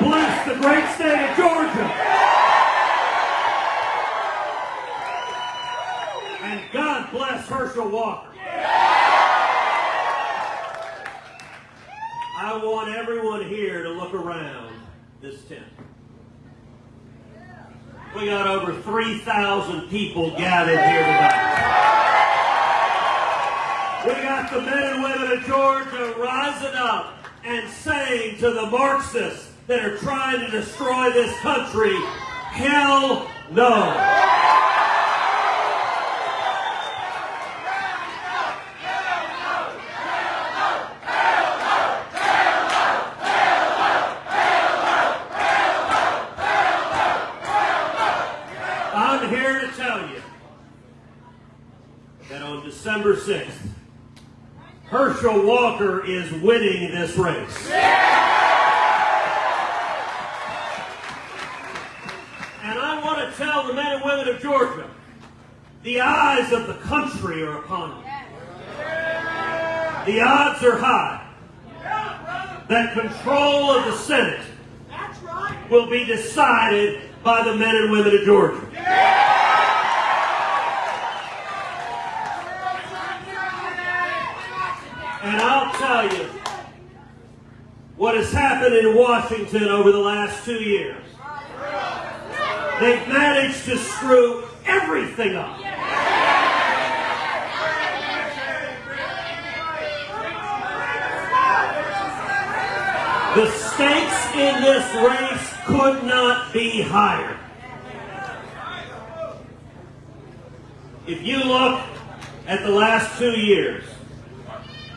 bless the great state of Georgia. And God bless Herschel Walker. I want everyone here to look around this tent. We got over 3,000 people gathered here tonight. We got the men and women of Georgia rising up and saying to the Marxists that are trying to destroy this country, hell no. I'm here to tell you that on December 6th, Herschel Walker is winning this race. The eyes of the country are upon you. The odds are high that control of the Senate will be decided by the men and women of Georgia. And I'll tell you what has happened in Washington over the last two years. They've managed to screw everything up. The stakes in this race could not be higher. If you look at the last two years,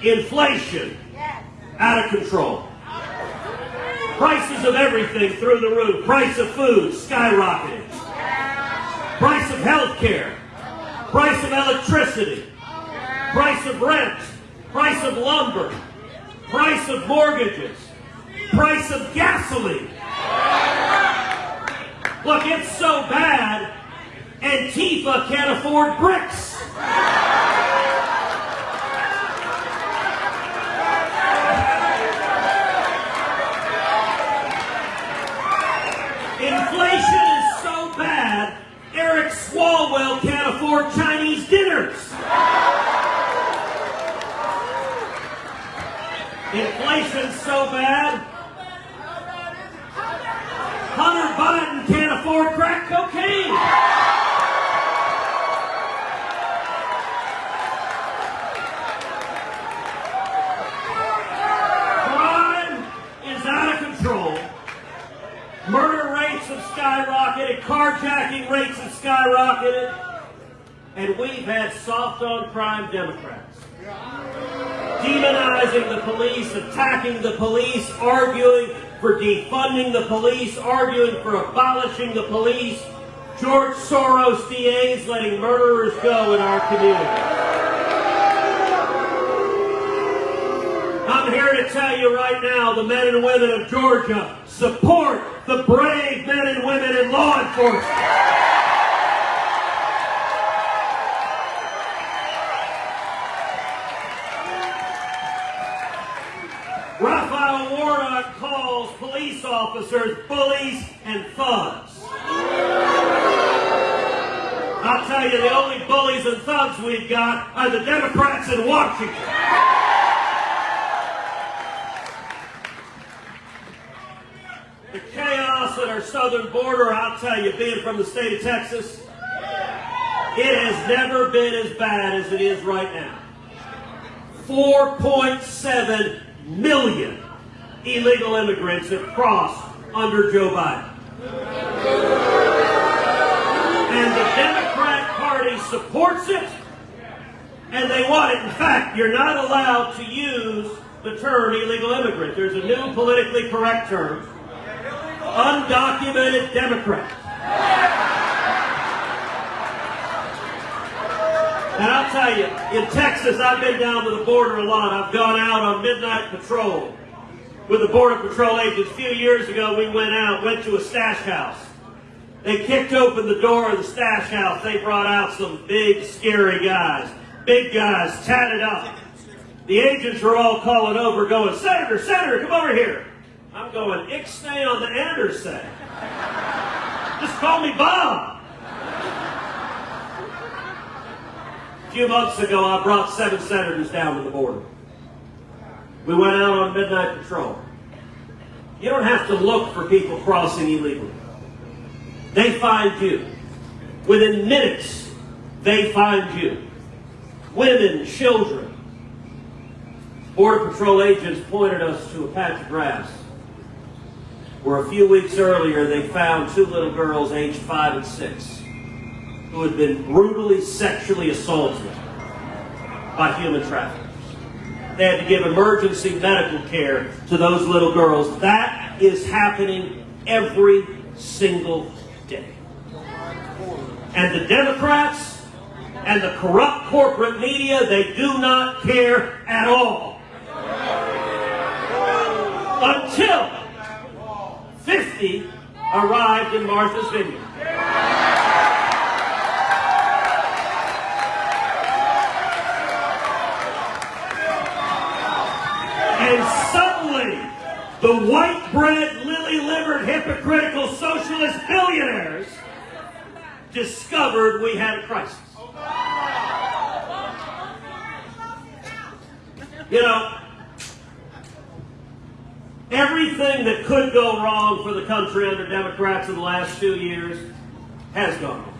inflation out of control. Prices of everything through the roof. Price of food skyrocketing. Price of health care. Price of electricity. Price of rent. Price of lumber. Price of mortgages price of gasoline. Look, it's so bad, Antifa can't afford bricks. Inflation is so bad, Eric Swalwell can't afford Chinese dinners. Inflation's so bad, Hunter Biden can't afford crack cocaine. Crime is out of control. Murder rates have skyrocketed. Carjacking rates have skyrocketed. And we've had soft on crime Democrats. Demonizing the police, attacking the police, arguing for defunding the police, arguing for abolishing the police. George Soros DAs letting murderers go in our community. I'm here to tell you right now, the men and women of Georgia support the brave men and women in law enforcement. Raphael Warnock calls police officers bullies and thugs. I'll tell you, the only bullies and thugs we've got are the Democrats in Washington. The chaos at our southern border, I'll tell you, being from the state of Texas, it has never been as bad as it is right now. 4.7 million illegal immigrants have crossed under Joe Biden. And the Democrat Party supports it, and they want it. In fact, you're not allowed to use the term illegal immigrant. There's a new politically correct term undocumented Democrat. And I'll tell you, in Texas, I've been down to the border a lot. I've gone out on midnight patrol with the Border Patrol agents. A few years ago, we went out, went to a stash house. They kicked open the door of the stash house. They brought out some big, scary guys. Big guys, tatted up. The agents were all calling over, going, Senator, Senator, come over here. I'm going, Ixnay on the Anderson. Just call me Bob. A few months ago, I brought seven senators down to the border. We went out on midnight patrol. You don't have to look for people crossing illegally. They find you. Within minutes, they find you. Women, children. Border Patrol agents pointed us to a patch of grass where a few weeks earlier they found two little girls aged five and six who had been brutally sexually assaulted by human traffickers. They had to give emergency medical care to those little girls. That is happening every single day. And the Democrats and the corrupt corporate media, they do not care at all. Until 50 arrived in Martha's Vineyard. And suddenly, the white bread, lily livered, hypocritical socialist billionaires discovered we had a crisis. You know, everything that could go wrong for the country under Democrats in the last two years has gone wrong.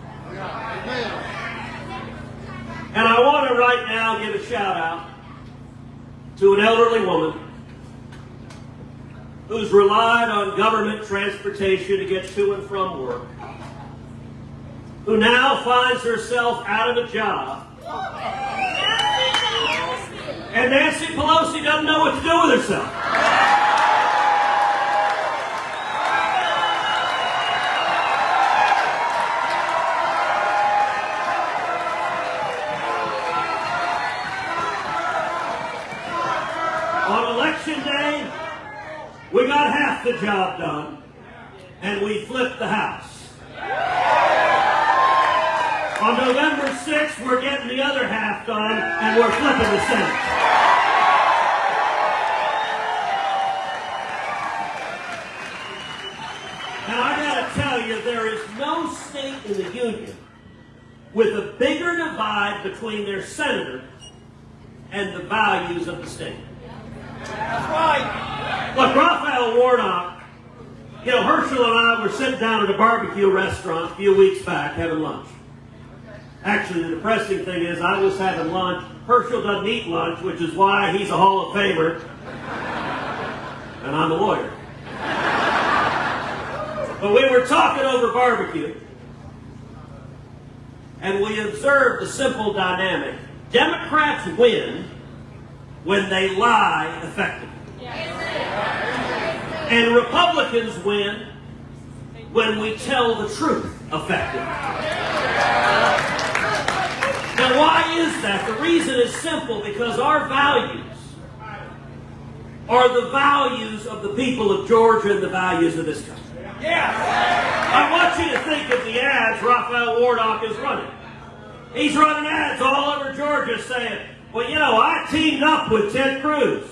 And I want to right now give a shout out to an elderly woman who's relied on government transportation to get to and from work, who now finds herself out of a job. And Nancy Pelosi doesn't know what to do with herself. Half the job done, and we flipped the House. On November 6th, we're getting the other half done, and we're flipping the Senate. Now, I gotta tell you, there is no state in the Union with a bigger divide between their senator and the values of the state. That's right. Look, Raphael Warnock, you know, Herschel and I were sitting down at a barbecue restaurant a few weeks back having lunch. Actually, the depressing thing is I was having lunch. Herschel doesn't eat lunch, which is why he's a Hall of Famer. And I'm a lawyer. But we were talking over barbecue, and we observed a simple dynamic. Democrats win when they lie effectively. And Republicans win when we tell the truth effectively. Now, why is that? The reason is simple because our values are the values of the people of Georgia and the values of this country. Yes. I want you to think of the ads Raphael Warnock is running. He's running ads all over Georgia saying, well, you know, I teamed up with Ted Cruz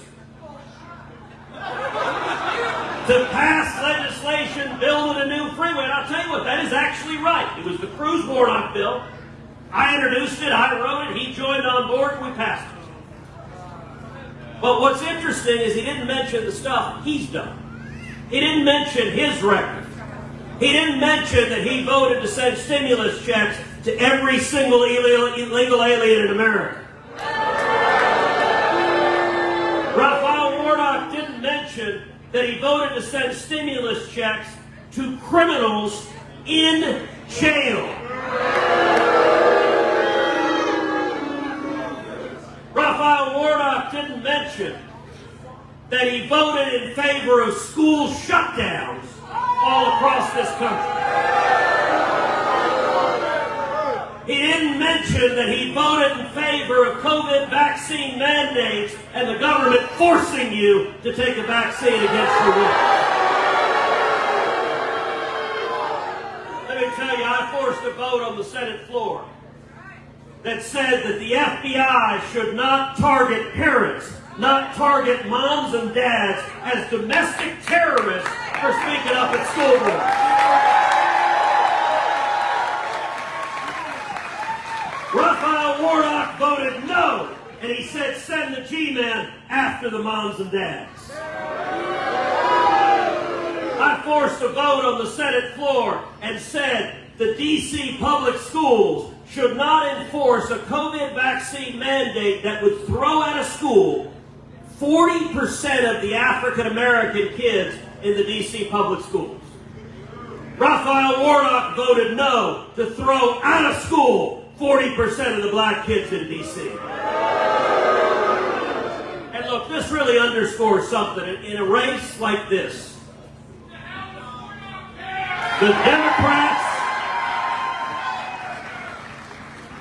to pass legislation building a new freeway. And I'll tell you what, that is actually right. It was the Cruz Warnock bill. I introduced it, I wrote it, he joined on board, and we passed it. But what's interesting is he didn't mention the stuff he's done. He didn't mention his record. He didn't mention that he voted to send stimulus checks to every single illegal alien in America. That he voted to send stimulus checks to criminals in jail. Raphael Warnock didn't mention that he voted in favor of school shutdowns all across this country. He didn't mention that he voted in favor of COVID vaccine mandates and the government forcing you to take a vaccine against your will. Let me tell you, I forced a vote on the Senate floor that said that the FBI should not target parents, not target moms and dads as domestic terrorists for speaking up at school board. Raphael Warnock voted no, and he said send the G-men after the moms and dads. I forced a vote on the Senate floor and said the D.C. public schools should not enforce a COVID vaccine mandate that would throw out of school 40% of the African American kids in the D.C. public schools. Raphael Warnock voted no to throw out of school 40% of the black kids in D.C. And look, this really underscores something. In a race like this, the Democrats,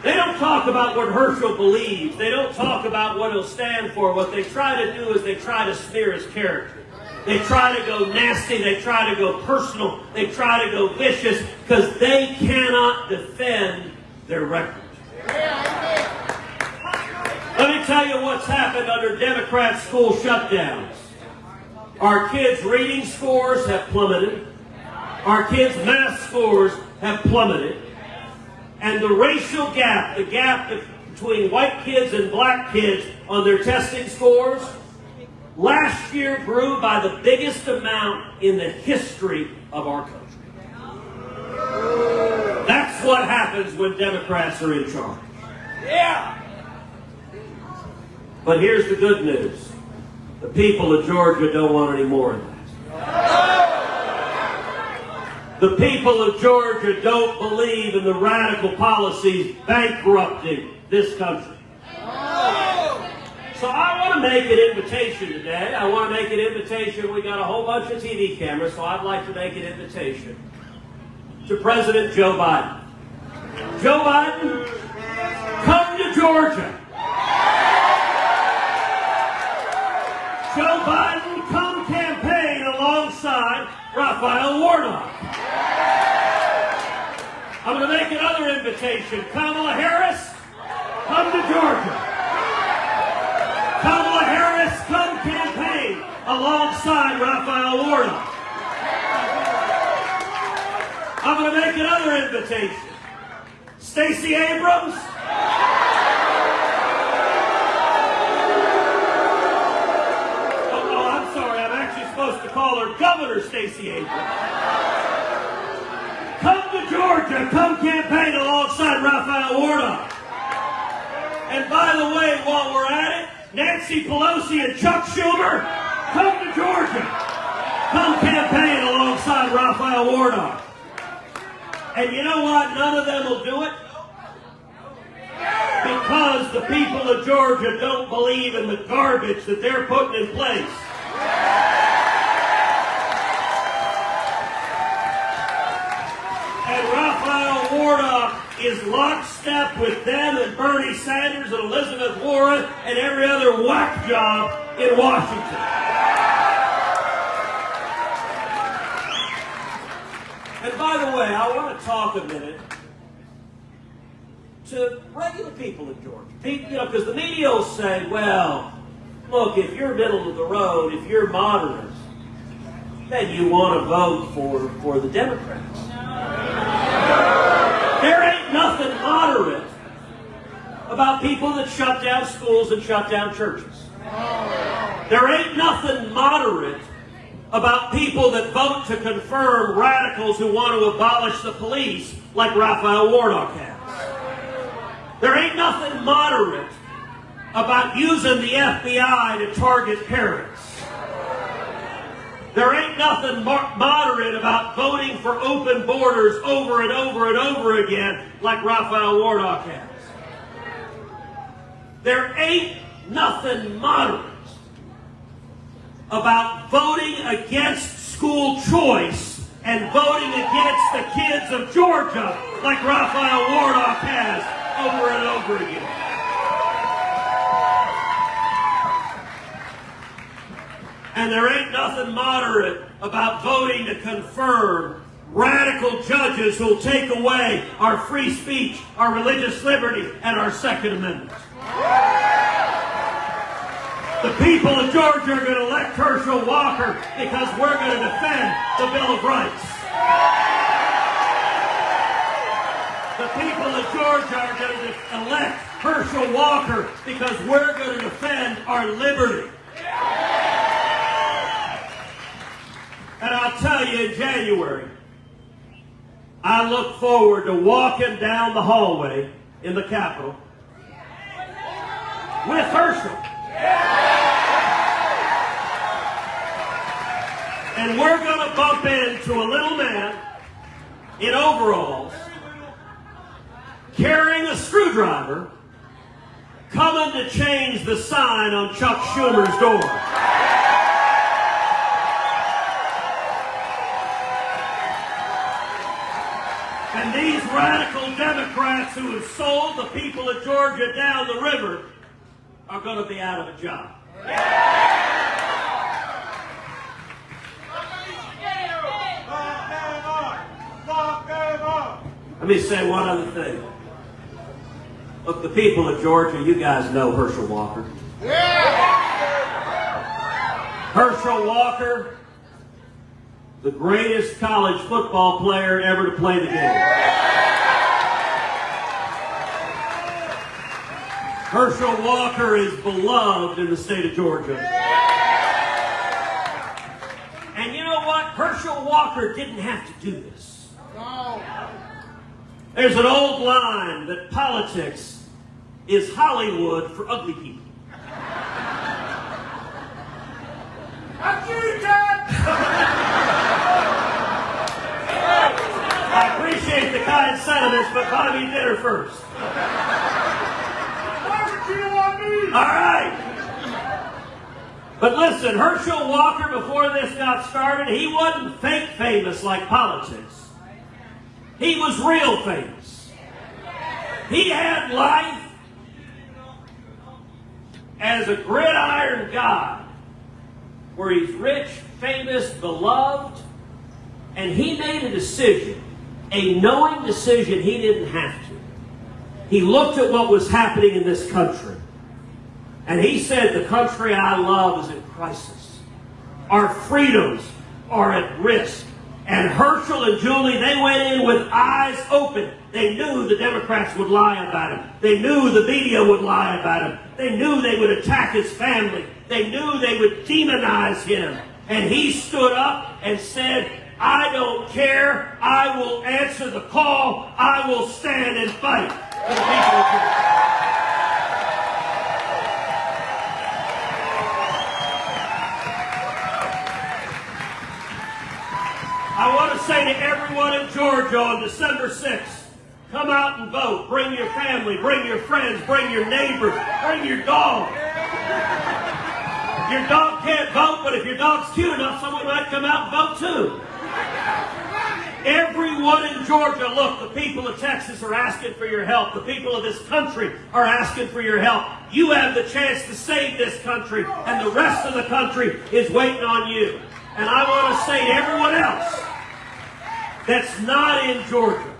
they don't talk about what Herschel believes. They don't talk about what he'll stand for. What they try to do is they try to smear his character. They try to go nasty. They try to go personal. They try to go vicious because they cannot defend their record. Let me tell you what's happened under Democrat school shutdowns. Our kids' reading scores have plummeted. Our kids' math scores have plummeted. And the racial gap, the gap between white kids and black kids on their testing scores, last year grew by the biggest amount in the history of our country. That's what happens when Democrats are in charge. Yeah. But here's the good news. The people of Georgia don't want any more of that. The people of Georgia don't believe in the radical policies bankrupting this country. So I want to make an invitation today. I want to make an invitation. We got a whole bunch of TV cameras, so I'd like to make an invitation to President Joe Biden. Joe Biden, come to Georgia. Joe Biden, come campaign alongside Raphael Warnock. I'm going to make another invitation. Kamala Harris, come to Georgia. Kamala Harris, come campaign alongside Raphael Warnock. I'm going to make another invitation. Stacey Abrams. Oh, oh, I'm sorry. I'm actually supposed to call her Governor Stacey Abrams. Come to Georgia. Come campaign alongside Raphael Warnock. And by the way, while we're at it, Nancy Pelosi and Chuck Schumer, come to Georgia. Come campaign alongside Raphael Warnock. And you know what? None of them will do it. Because the people of Georgia don't believe in the garbage that they're putting in place. And Raphael Warnock is lockstep with them and Bernie Sanders and Elizabeth Warren and every other whack job in Washington. By the way, I want to talk a minute to regular people in Georgia. People, you know, because the media will say, well, look, if you're middle of the road, if you're moderate, then you want to vote for, for the Democrats. There ain't nothing moderate about people that shut down schools and shut down churches. There ain't nothing moderate about people that vote to confirm radicals who want to abolish the police like Raphael Warnock has. There ain't nothing moderate about using the FBI to target parents. There ain't nothing moderate about voting for open borders over and over and over again like Raphael Warnock has. There ain't nothing moderate about voting against school choice and voting against the kids of Georgia like Raphael Warnock has over and over again. And there ain't nothing moderate about voting to confirm radical judges who'll take away our free speech, our religious liberty, and our Second Amendment. The people of Georgia are going to elect Herschel Walker because we're going to defend the Bill of Rights. The people of Georgia are going to elect Herschel Walker because we're going to defend our liberty. And I'll tell you in January, I look forward to walking down the hallway in the Capitol with Herschel. And we're going to bump into a little man in overalls carrying a screwdriver coming to change the sign on Chuck Schumer's door. And these radical Democrats who have sold the people of Georgia down the river are going to be out of a job. Let me say one other thing. Look, the people of Georgia, you guys know Herschel Walker. Yeah. Herschel Walker, the greatest college football player ever to play the game. Herschel Walker is beloved in the state of Georgia. And you know what? Herschel Walker didn't have to do this. There's an old line that politics is Hollywood for ugly people. I appreciate the kind sentiments, but buy me dinner first. All right. But listen, Herschel Walker, before this got started, he wasn't fake famous like politics. He was real famous. He had life as a gridiron God, where he's rich, famous, beloved, and he made a decision, a knowing decision he didn't have to. He looked at what was happening in this country, and he said, The country I love is in crisis. Our freedoms are at risk. And Herschel and Julie, they went in with eyes open. They knew the Democrats would lie about him. They knew the media would lie about him. They knew they would attack his family. They knew they would demonize him. And he stood up and said, I don't care. I will answer the call. I will stand and fight for the people say to everyone in Georgia on December 6th, come out and vote. Bring your family, bring your friends, bring your neighbors, bring your dog. Your dog can't vote, but if your dog's cute enough, someone might come out and vote too. Everyone in Georgia, look, the people of Texas are asking for your help. The people of this country are asking for your help. You have the chance to save this country, and the rest of the country is waiting on you. And I want to say to everyone else that's not in Georgia,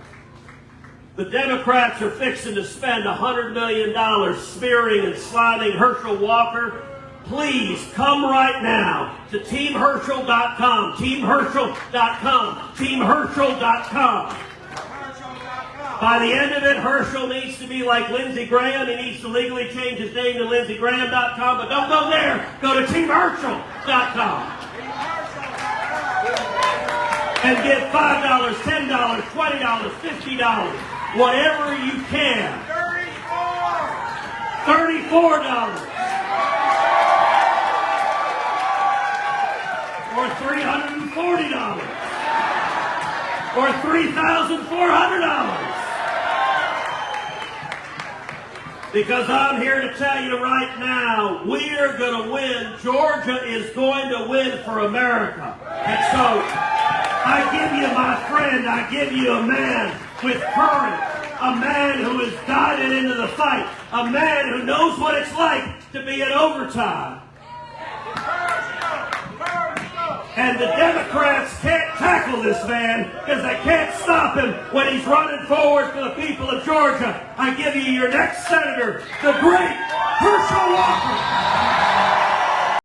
the Democrats are fixing to spend $100 million smearing and slamming Herschel Walker. Please come right now to teamherschel.com, teamherschel.com, teamherschel.com. By the end of it, Herschel needs to be like Lindsey Graham. He needs to legally change his name to lindseygraham.com, but don't go there. Go to teamherschel.com and get $5, $10, $20, $50, whatever you can. $34. Or $340. Or $3,400. Because I'm here to tell you right now, we are going to win. Georgia is going to win for America. And so I give you my friend, I give you a man with courage, a man who has into the fight, a man who knows what it's like to be in overtime. And the Democrats can't tackle this man because they can't stop him when he's running forward for the people of Georgia. I give you your next senator, the great Herschel Walker.